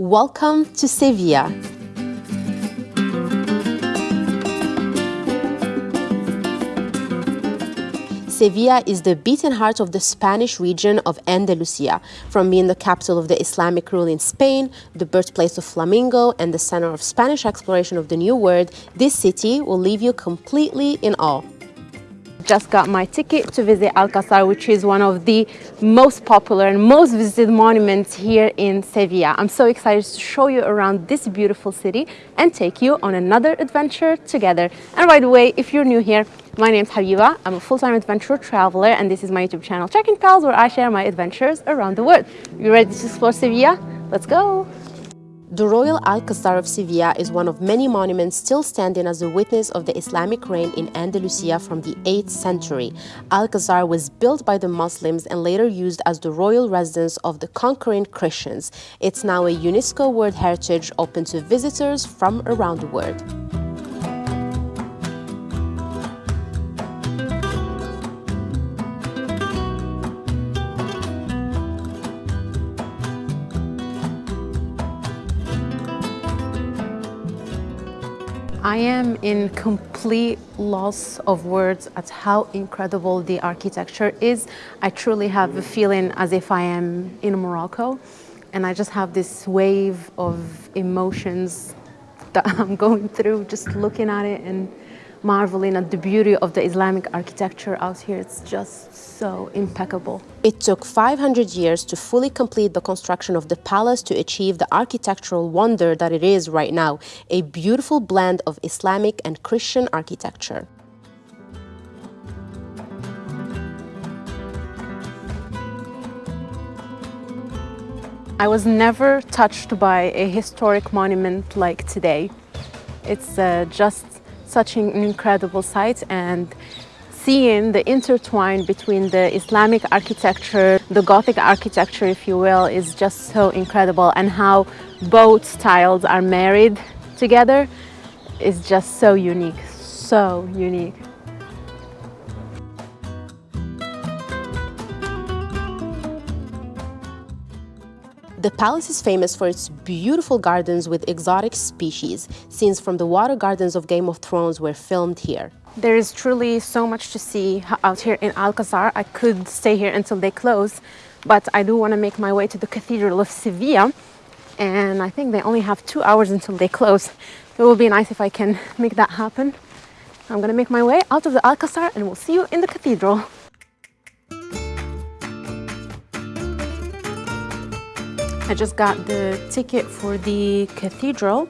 Welcome to Sevilla. Sevilla is the beating heart of the Spanish region of Andalusia, from being the capital of the Islamic rule in Spain, the birthplace of flamenco, and the center of Spanish exploration of the New World. This city will leave you completely in awe just got my ticket to visit Alcazar, which is one of the most popular and most visited monuments here in Sevilla. I'm so excited to show you around this beautiful city and take you on another adventure together. And by the way, if you're new here, my name is Habiba. I'm a full-time adventure traveler and this is my YouTube channel, Trekking Pals, where I share my adventures around the world. You ready to explore Sevilla? Let's go! The Royal Alcazar of Sevilla is one of many monuments still standing as a witness of the Islamic reign in Andalusia from the 8th century. Alcazar was built by the Muslims and later used as the royal residence of the conquering Christians. It's now a UNESCO World Heritage open to visitors from around the world. I am in complete loss of words at how incredible the architecture is. I truly have a feeling as if I am in Morocco and I just have this wave of emotions that I'm going through just looking at it and marveling at the beauty of the Islamic architecture out here. It's just so impeccable. It took 500 years to fully complete the construction of the palace to achieve the architectural wonder that it is right now, a beautiful blend of Islamic and Christian architecture. I was never touched by a historic monument like today. It's uh, just such an incredible sight and seeing the intertwine between the Islamic architecture, the Gothic architecture, if you will, is just so incredible and how both styles are married together is just so unique, so unique. The palace is famous for its beautiful gardens with exotic species. Scenes from the water gardens of Game of Thrones were filmed here. There is truly so much to see out here in Alcazar. I could stay here until they close, but I do want to make my way to the Cathedral of Sevilla. And I think they only have two hours until they close. It will be nice if I can make that happen. I'm going to make my way out of the Alcazar and we'll see you in the cathedral. I just got the ticket for the cathedral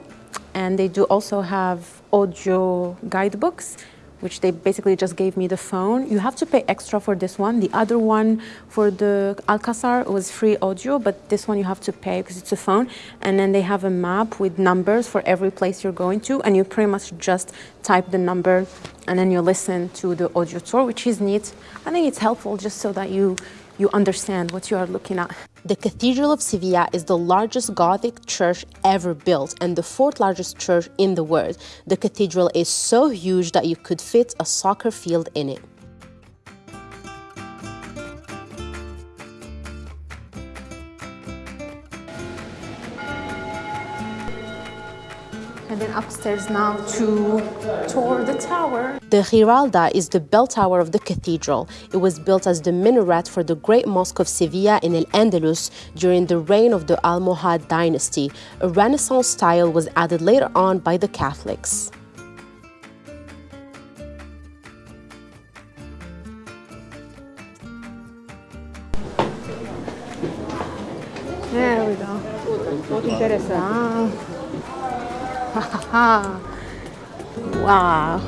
and they do also have audio guidebooks which they basically just gave me the phone. You have to pay extra for this one. The other one for the Alcazar was free audio, but this one you have to pay because it's a phone. And then they have a map with numbers for every place you're going to, and you pretty much just type the number and then you listen to the audio tour, which is neat. I think it's helpful just so that you you understand what you are looking at. The Cathedral of Sevilla is the largest Gothic church ever built and the fourth largest church in the world. The cathedral is so huge that you could fit a soccer field in it. And then upstairs now to tour the tower. The Giralda is the bell tower of the cathedral. It was built as the minaret for the Great Mosque of Sevilla in El-Andalus during the reign of the Almohad dynasty. A Renaissance style was added later on by the Catholics. There we go. Wow. wow.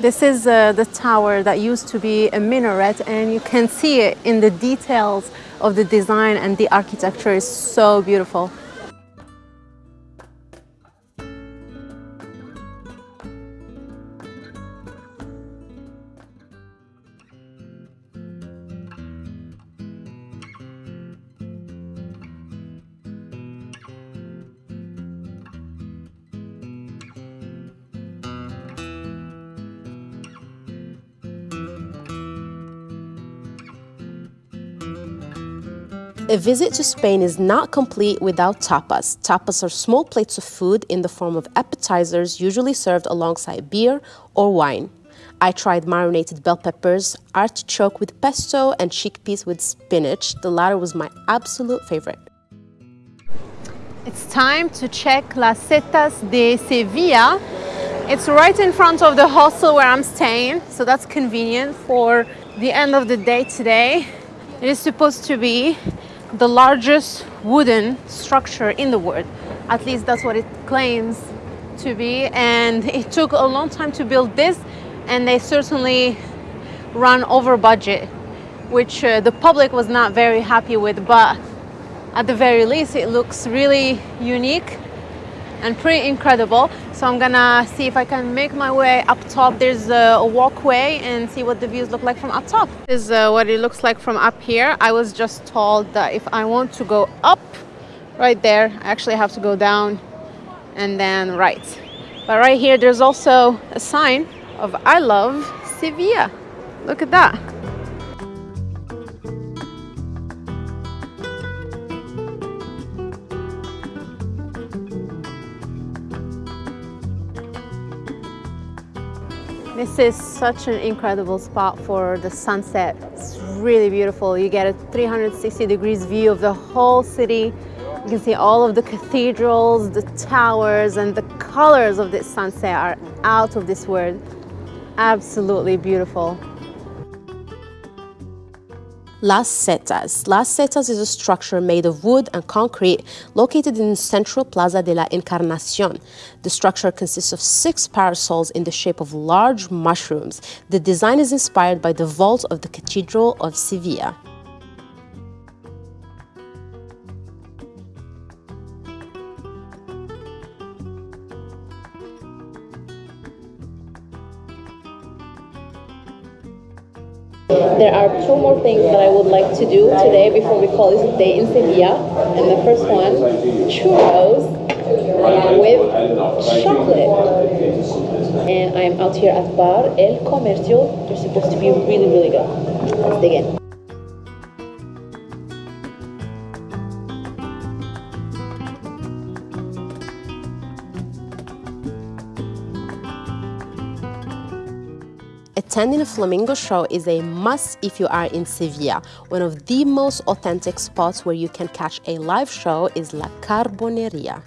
This is uh, the tower that used to be a minaret and you can see it in the details of the design and the architecture is so beautiful. A visit to Spain is not complete without tapas. Tapas are small plates of food in the form of appetizers, usually served alongside beer or wine. I tried marinated bell peppers, artichoke with pesto, and chickpeas with spinach. The latter was my absolute favorite. It's time to check Las Setas de Sevilla. It's right in front of the hostel where I'm staying, so that's convenient for the end of the day today. It is supposed to be the largest wooden structure in the world. At least that's what it claims to be. And it took a long time to build this and they certainly run over budget, which uh, the public was not very happy with. But at the very least, it looks really unique and pretty incredible. So I'm gonna see if I can make my way up top. There's a, walkway and see what the views look like from up top. This is uh, what it looks like from up here. I was just told that if I want to go up right there, I actually have to go down and then right. But right here, there's also a sign of I love Sevilla. Look at that. This is such an incredible spot for the sunset. It's really beautiful. You get a 360 degrees view of the whole city. You can see all of the cathedrals, the towers, and the colors of this sunset are out of this world. Absolutely beautiful. Las Setas. Las Setas is a structure made of wood and concrete located in central Plaza de la Encarnacion. The structure consists of six parasols in the shape of large mushrooms. The design is inspired by the vault of the Cathedral of Sevilla. There are two more things that I would like to do today before we call this day in Sevilla. And the first one, churros with chocolate. And I'm out here at Bar El Comercio. They're supposed to be really, really good. Let's dig in. Attending a flamenco show is a must if you are in Sevilla. One of the most authentic spots where you can catch a live show is La Carboneria.